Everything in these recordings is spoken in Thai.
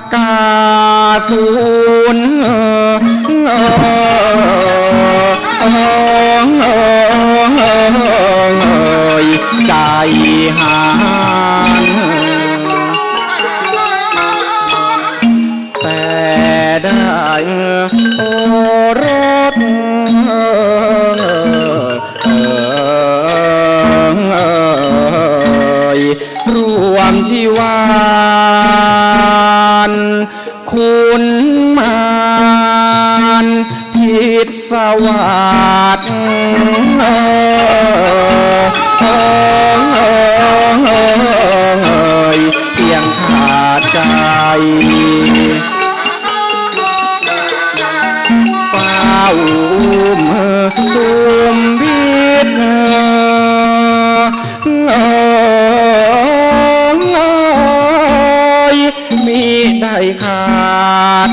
กกาศูน ด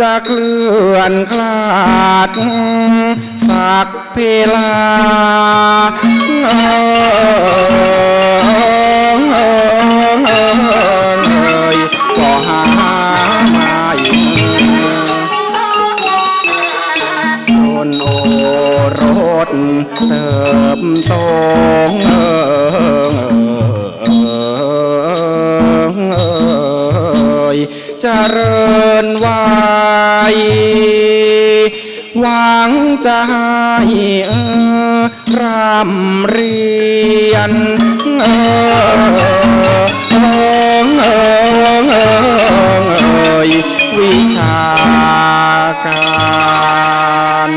จะเคลื่อนคลาด สักเพลาก็หาไม่จนโอรสเติบโต เจริญวัยหวังจะให้เออร่ำเรียนเออเออเออเอ่ยวิชาการ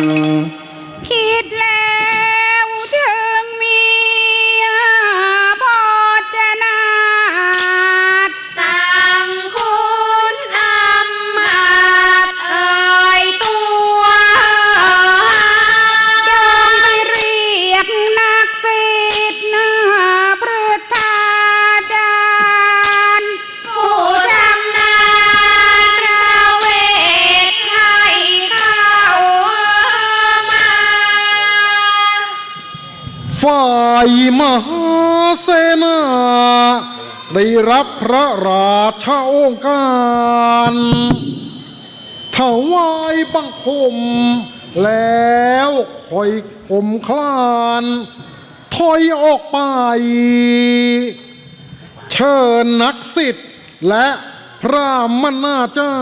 มหาเสนา ได้รับพระราชาโองการถวายบังคม แล้วคอยขมคลานถอยออกไป เชิญนักสิทธิ์และพระมนาจา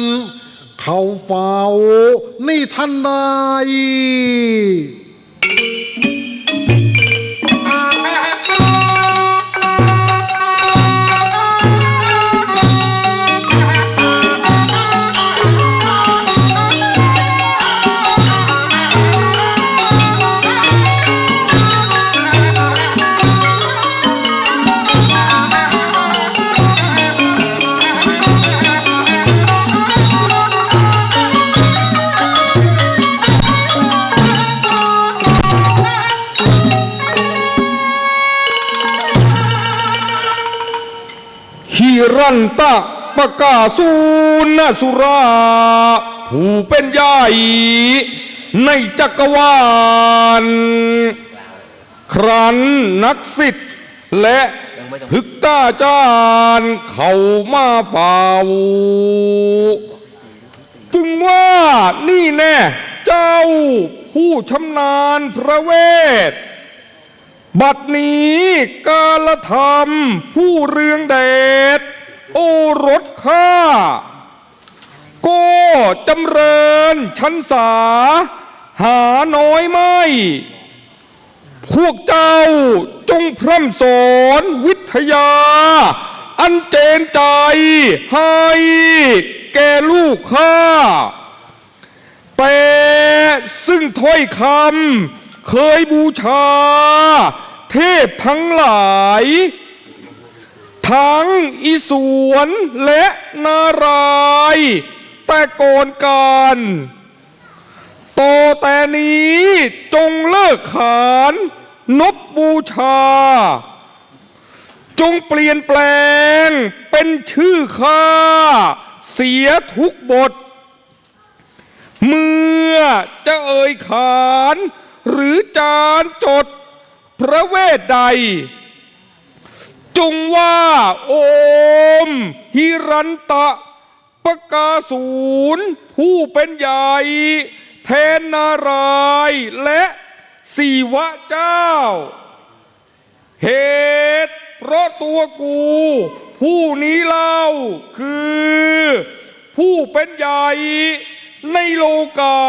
รย์ เข้าเฝ้านี่ทันใด นันตะปะกาสูนสุรา ผู้เป็นใหญ่ในจักรวาล ครั้นนักสิทธิ์และพึกตาจารย์เข้ามาเฝ้าจึงว่านี่แน่เจ้าผู้ชำนาญพระเวท บัดนี้กาลธรรมผู้เรืองเดช โอรสข้าก็จำเริญชันสา หาน้อยไม่ พวกเจ้าจงพร่ำสอนวิทยา อันเจนใจให้แก่ลูกข้า แต่ซึ่งถ้อยคำเคยบูชา เทพทั้งหลาย ทั้งอีสวนและนารายแต่ก่อนการต่อแต่นี้จงเลิกขานนบบูชา จงเปลี่ยนแปลงเป็นชื่อข้าเสียทุกบท เมื่อจะเอ่ยขานหรือจานจดพระเวทใด จงว่า โอมฮิรันตะปะกาศูนย์ผู้เป็นใหญ่ แทนนารายและสีวะเจ้า เหตุ เพราะตัวกู ผู้นี้เล่าคือ ผู้เป็นใหญ่ในโลกา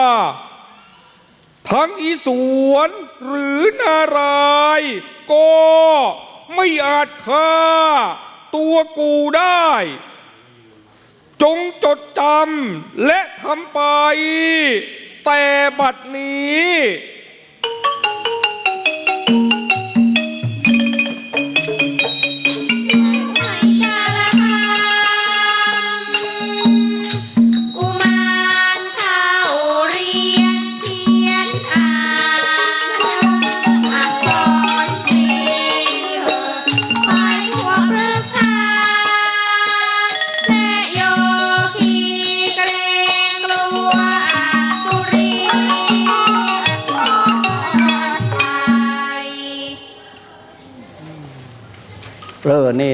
ทั้งอีสวนหรือนารายก็ ไม่อาจฆ่าตัวกูได้ จงจดจำและทำไป แต่บัดนี้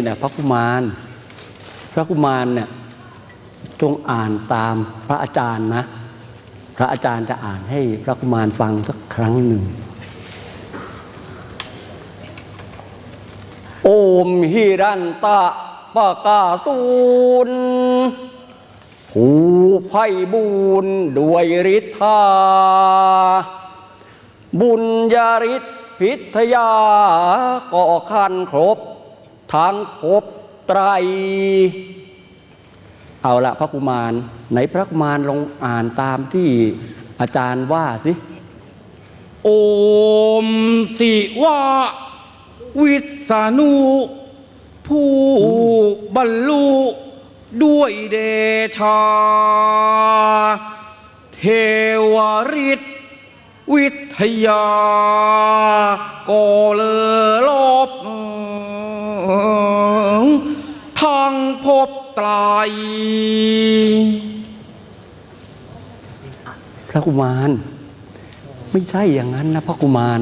นะพระกุมาร พระกุมารเนี่ยจงอ่านตามพระอาจารย์นะ พระอาจารย์จะอ่านให้พระกุมารฟังสักครั้งหนึ่ง โอมหิรันตะปะกาสูนผู้ไพ่บุญด้วยฤทธา บุญญาฤทธิพิทยาก็คันครบ ทั้งภพไตร เอาละพระกุมารไหนพระกุมารลองอ่านตามที่อาจารย์ว่าสิ โอมสิวะวิษณุผู้บรรลุด้วยเดชา เทวฤทธิวิทยา ก็เลอลบ ทางพบไตรพระกุมาร ไม่ใช่อย่างนั้นนะพระกุมาร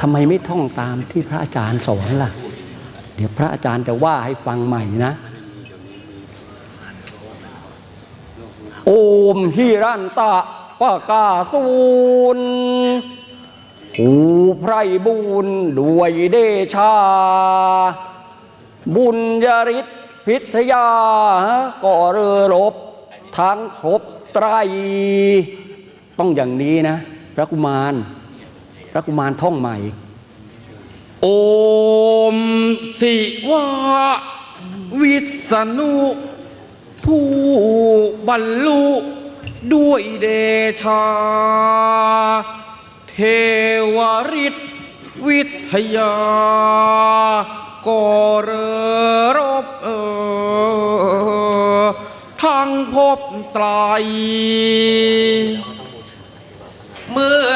ทำไมไม่ท่องตามที่พระอาจารย์สอนล่ะ เดี๋ยวพระอาจารย์จะว่าให้ฟังใหม่นะ โอมฮิรันตะปะกาสูนหูไพรบุญด้วยเดชา บุญยริศพิทยาก็เรือรบทั้งภพไตร ต้องอย่างนี้นะ พระกุมาร พระกุมารท่องใหม่ โอมสิวะวิษณุผู้บรรลุด้วยเดชา เทวฤทธิวิทยาก็เรอ ក្រោយមើល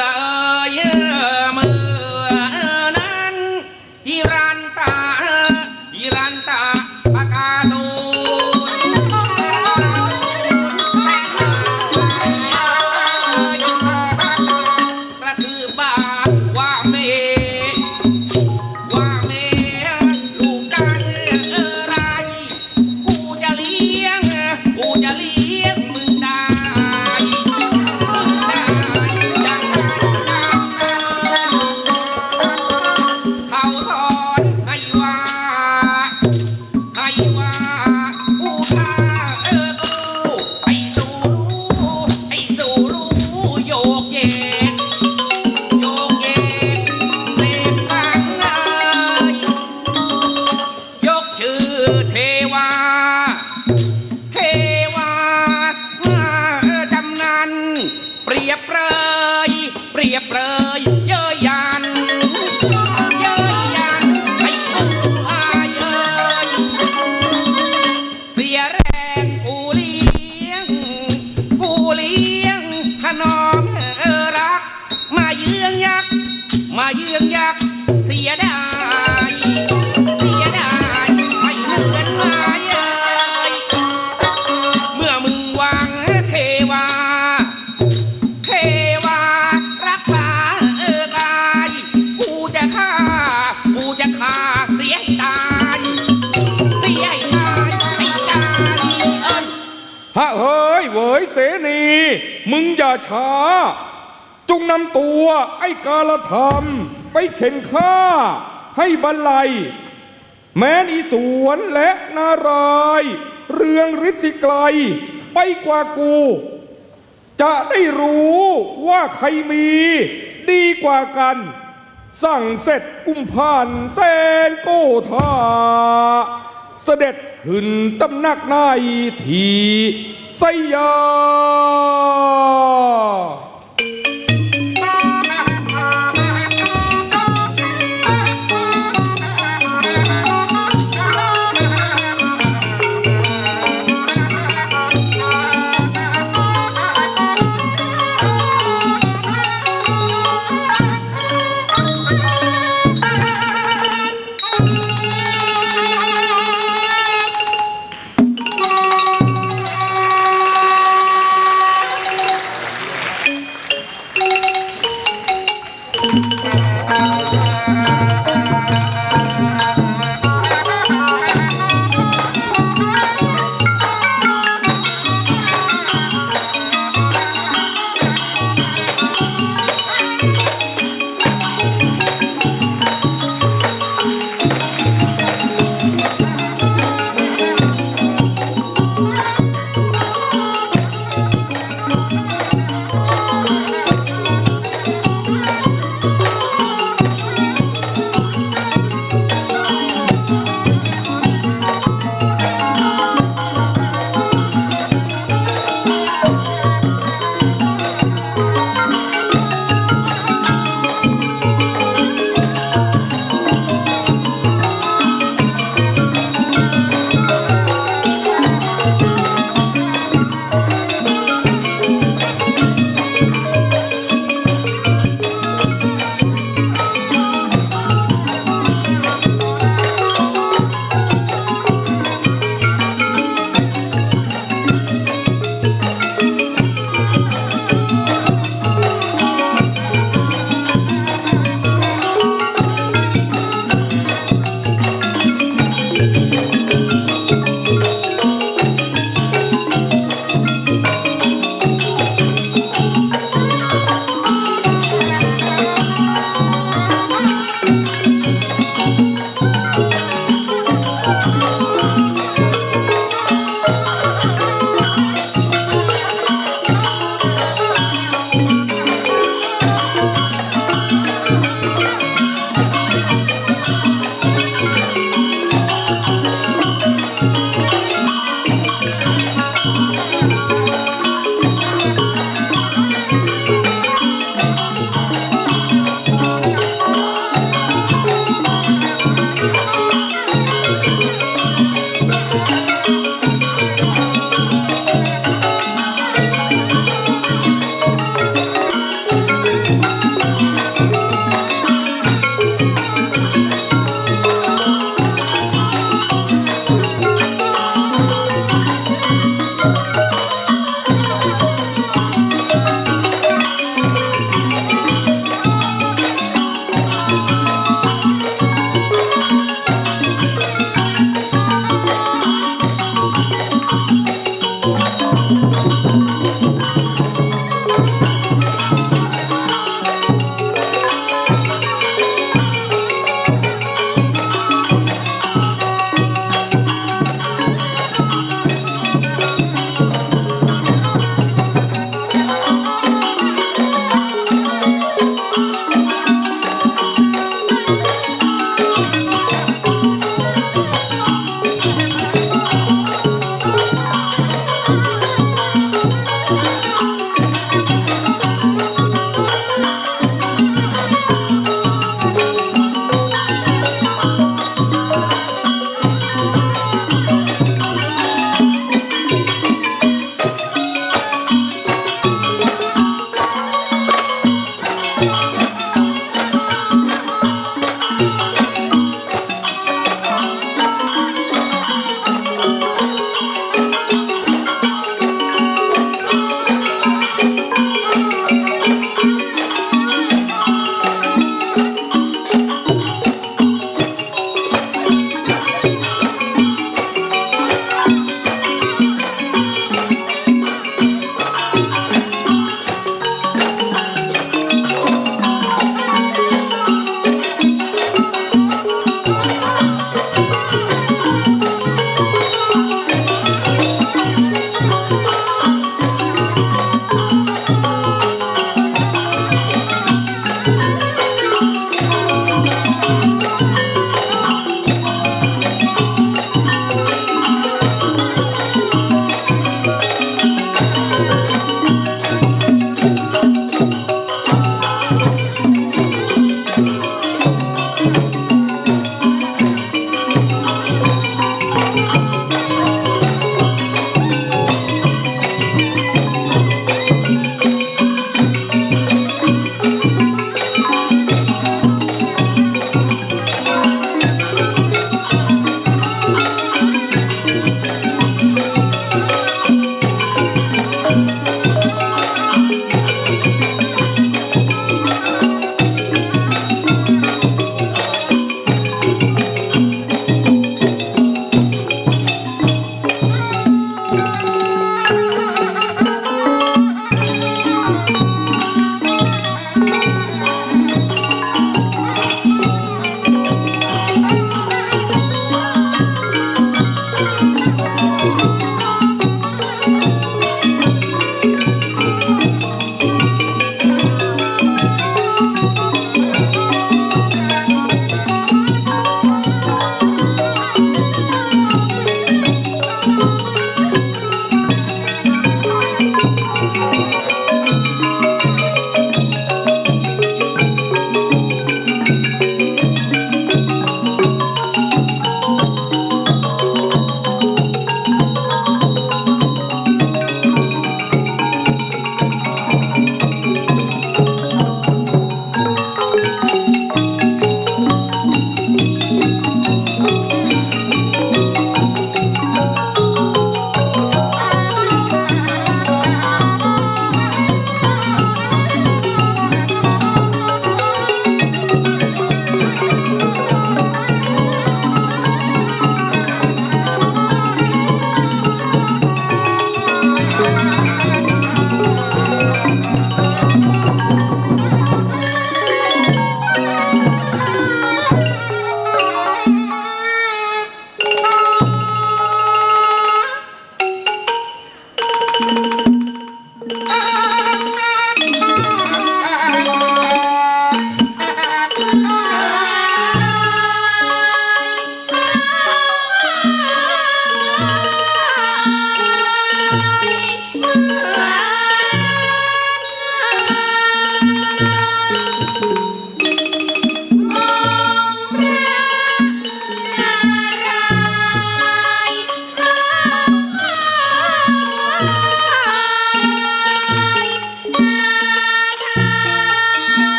เป งอย่าช้าจงนำตัวไอ้กาลธรรม ไปเข็นฆ่าให้บรรลัย แม้นอีสวนและนารายเรืองฤทธิไกล ไปกว่ากู จะได้รู้ว่าใครมีดีกว่ากัน สั่งเสร็จกุมภานแสนโกธา เสด็จขึ้นตำหนักนายทีสยา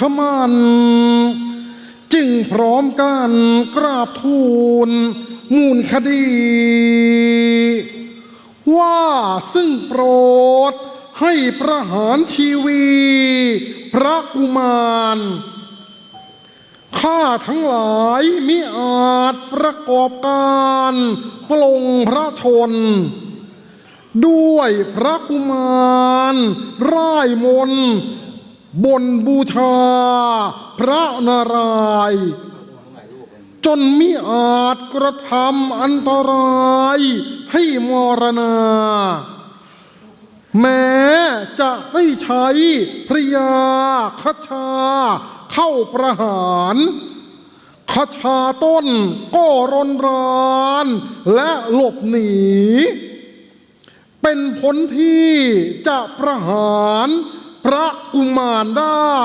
ชมันจึงพร้อมกันกราบทูล มูลคดี ว่าซึ่งโปรดให้ประหารชีวี พระกุมารข้าทั้งหลายมิอาจประกอบการปลงพระชน ด้วยพระกุมาร ร่ายมน บนบูชาพระนารายณ์จนมิอาจกระทำอันตรายให้มรณา แม้จะได้ใช้พระยาคชาเข้าประหารคชาต้นก็รนรานและหลบหนี เป็นผลที่จะประหาร พระกุมารได้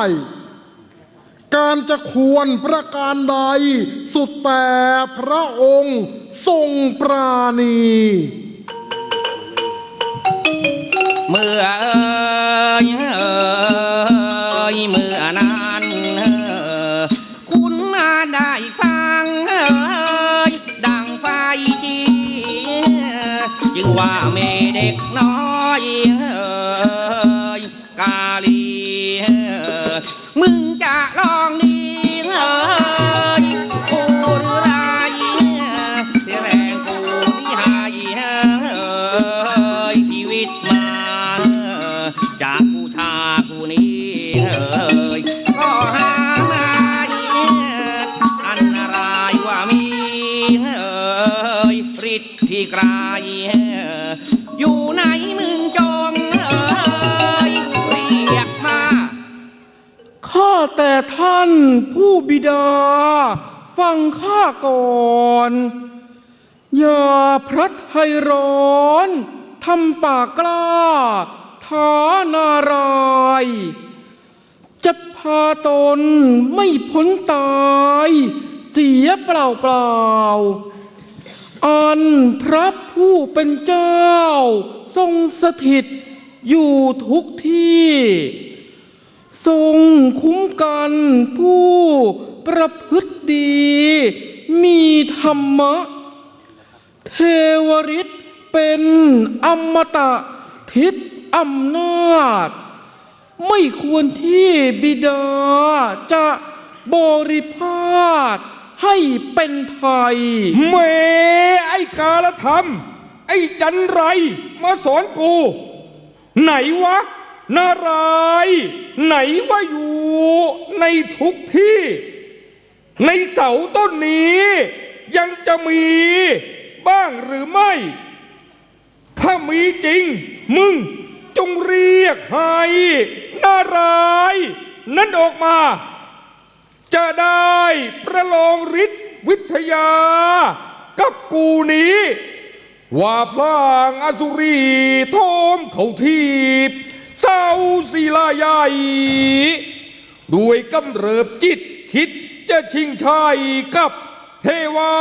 การจะควรประการใด สุดแต่พระองค์ทรงปราณี เมื่อเอยเอยเมื่อนานคุณมาได้ฟังเอยดังไฟจีจึงว่าเมเด็กน้อยเอย กาลีเออมึงจะรอ ท่านผู้บิดา ฟังข้าก่อน อย่าพลัดให้ร้อนทำปากกล้าท้านารายจะพาตนไม่พ้นตาย เสียเปล่าเปล่าอันพระผู้เป็นเจ้า ทรงสถิตอยู่ทุกที่ ทรงคุ้มกันผู้ประพฤติดี มีธรรมะ เทวฤทธิ์เป็นอมตะทิพย์อำนาจ ไม่ควรที่บิดาจะบริพาทให้เป็นภัยเมไอ้กาลธรรม ไอ้จันไร มาสอนกู ไหนวะ นารายไหนว่าอยู่ในทุกที่ ในเสาต้นนี้ ยังจะมีบ้างหรือไม่ ถ้ามีจริง มึงจงเรียกให้นารายนั้นออกมา จะได้ประลองฤทธิ์วิทยา กับกูนี้ ว่าพลางอสุรีโทมเขาทีบ เศร้าศิลาใหญ่ด้วยกำเริบจิตคิดจะชิงชัยกับเทวา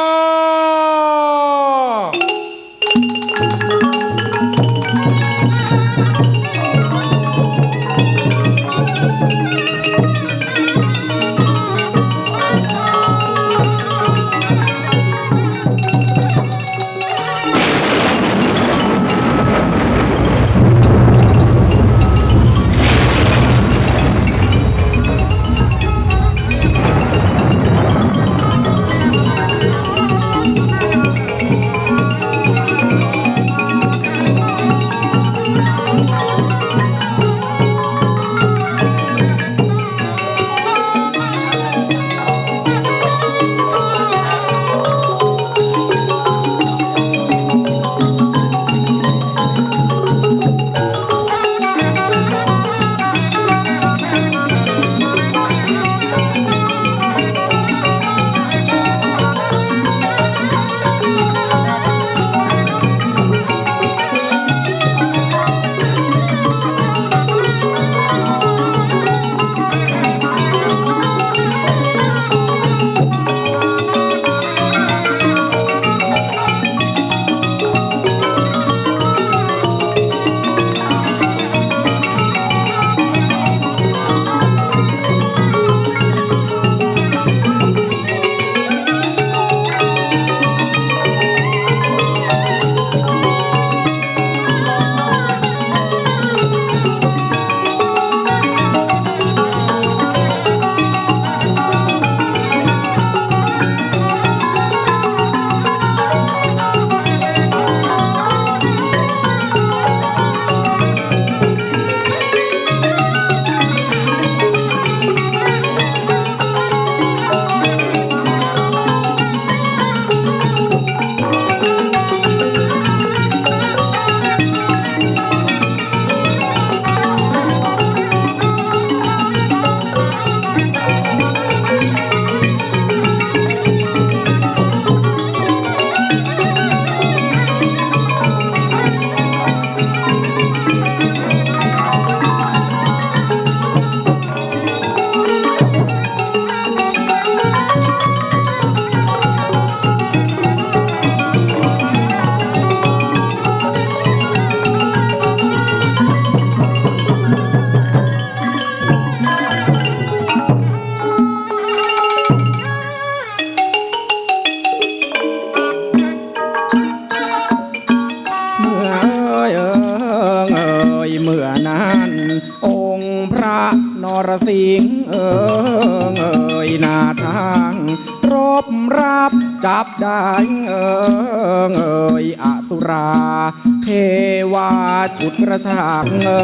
จุดกระชากเอ่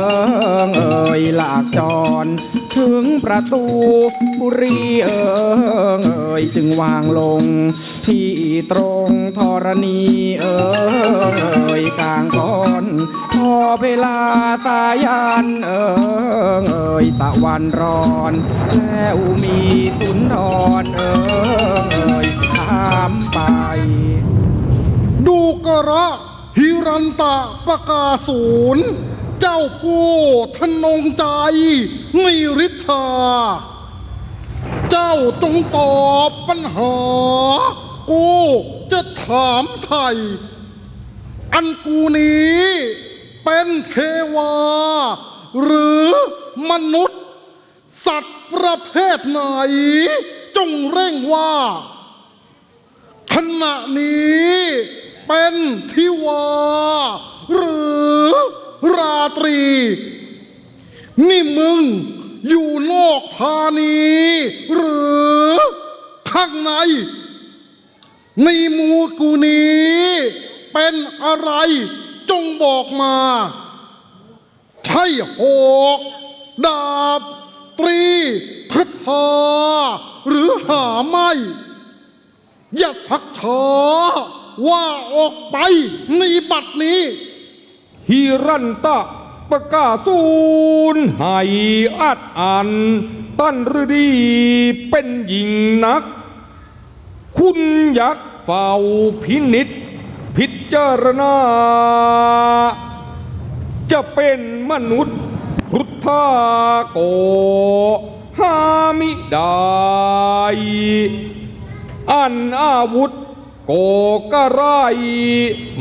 ยเอ่ยหลากจร ถึงประตูบุรีเอ่ยเอ่ยจึงวางลง ที่ตรงธรณีเอ่ยเอ่ยกลางก้อนพอเวลาสายันเอ่ยเอ่ยตะวันร้อนแล้วมีสุนทรเอ่ยเอ่ยถามไป ดูกระ ฮิรันตะปะกาศูนย์เจ้าผู้ทะนงใจมีฤทธา เจ้าจงตอบปัญหา กูจะถามไทย อันกูนี้เป็นเทวา หรือมนุษย์ สัตว์ประเภทไหน จงเร่งว่า ขณะนี้ เป็นทิวา หรือราตรี นี่มึงอยู่นอกธานี หรือข้างใน ในมูกูนี้ เป็นอะไรจงบอกมา ใช่หอกดาบ ตรีพัทาหรือหาไม่ อย่าทักช้า ว่าออกไปในบัดนี้ฮิรันตะประกาศูนย์ให้อัดอัน ตั้นฤดีเป็นหญิงนัก คุณยักษ์เฝ้าพินิษพิจารณา จะเป็นมนุษย์พุทธาโกหามิได้อันอาวุธ โกกระไร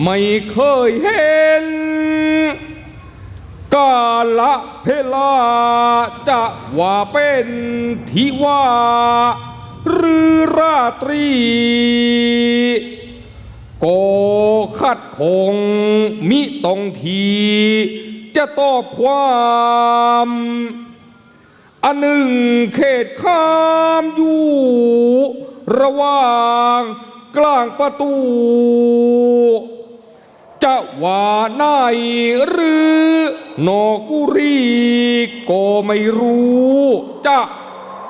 ไม่เคยเห็น กาละเพลาจะว่าเป็นทิว่าหรือราตรี โกขัดคงมิตรงทีจะตอบความอันหนึ่งเขตข้ามอยู่ ระหว่าง กลางประตู จะว่าในหรือนอกุรีก็ไม่รู้ จะ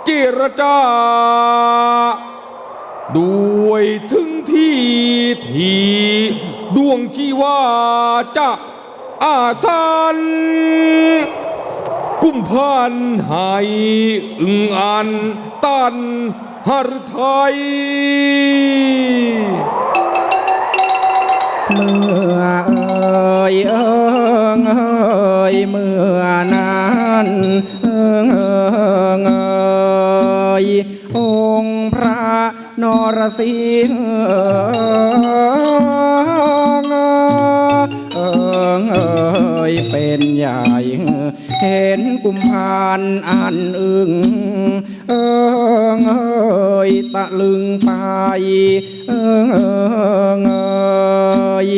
เจรจา ด้วยถึงที่ทีดวงชีว่าจะอาสันกุมพันให้อึงอันตัน หฤทัยเมื่อเอ่ยเอิงเอ่ยเมื่อนั้นเอิงเองเอ่ยองค์พระนรสิงห์เอิงเอ่ยเป็นใหญ่เห็นกุมภานอันอึงเอิงเอ่ย ยตะลึงไปเองเองเอ่ย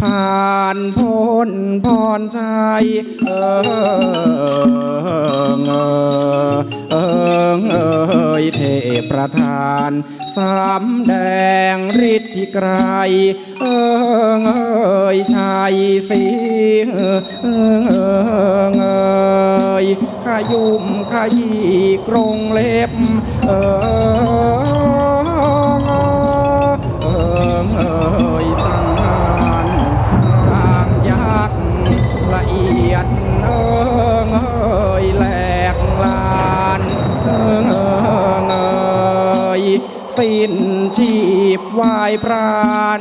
ผ่านพ้นพรชัยเองเอ่ยเอิงเอยเทพประธานสามแดงฤทธิไกรเองเอยชัยสีเองเอิงเอ่ยขยุมขยีกรงเล็บ เอิงเอิงเอ่ยสังหารรางยักษ์ละเอียดเอิงเอ่ยแหลกลานเอิงเอิงเอ่ยสิ้นชีพวายพราน